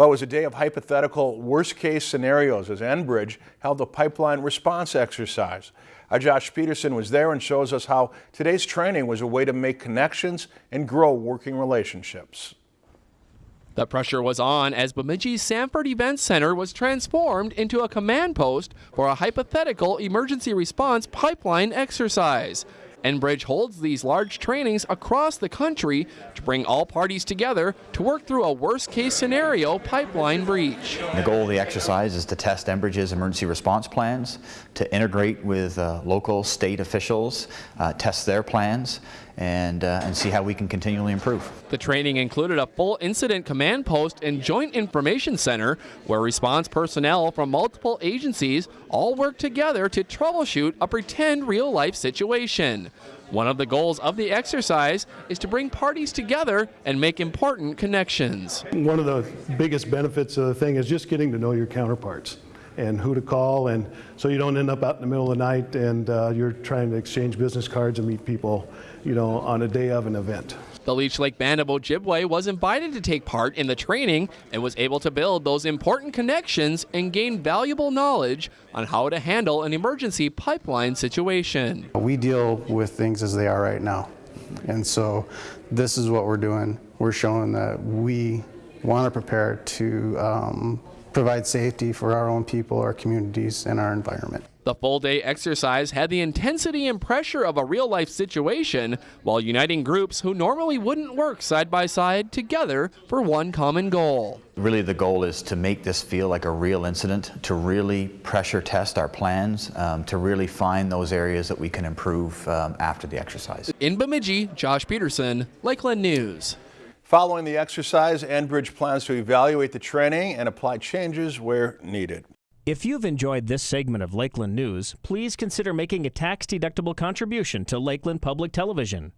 Well, it was a day of hypothetical worst-case scenarios as Enbridge held the pipeline response exercise. Our Josh Peterson was there and shows us how today's training was a way to make connections and grow working relationships. The pressure was on as Bemidji's Sanford Event Center was transformed into a command post for a hypothetical emergency response pipeline exercise. Enbridge holds these large trainings across the country to bring all parties together to work through a worst case scenario pipeline breach. The goal of the exercise is to test Enbridge's emergency response plans, to integrate with uh, local state officials, uh, test their plans, and, uh, and see how we can continually improve. The training included a full incident command post and joint information center where response personnel from multiple agencies all work together to troubleshoot a pretend real life situation. One of the goals of the exercise is to bring parties together and make important connections. One of the biggest benefits of the thing is just getting to know your counterparts and who to call and so you don't end up out in the middle of the night and uh, you're trying to exchange business cards and meet people you know on a day of an event. The Leech Lake Band of Ojibwe was invited to take part in the training and was able to build those important connections and gain valuable knowledge on how to handle an emergency pipeline situation. We deal with things as they are right now. And so this is what we're doing. We're showing that we want to prepare to um, provide safety for our own people, our communities, and our environment. The full day exercise had the intensity and pressure of a real life situation while uniting groups who normally wouldn't work side by side together for one common goal. Really the goal is to make this feel like a real incident, to really pressure test our plans, um, to really find those areas that we can improve um, after the exercise. In Bemidji, Josh Peterson, Lakeland News. Following the exercise, Enbridge plans to evaluate the training and apply changes where needed. If you've enjoyed this segment of Lakeland News, please consider making a tax-deductible contribution to Lakeland Public Television.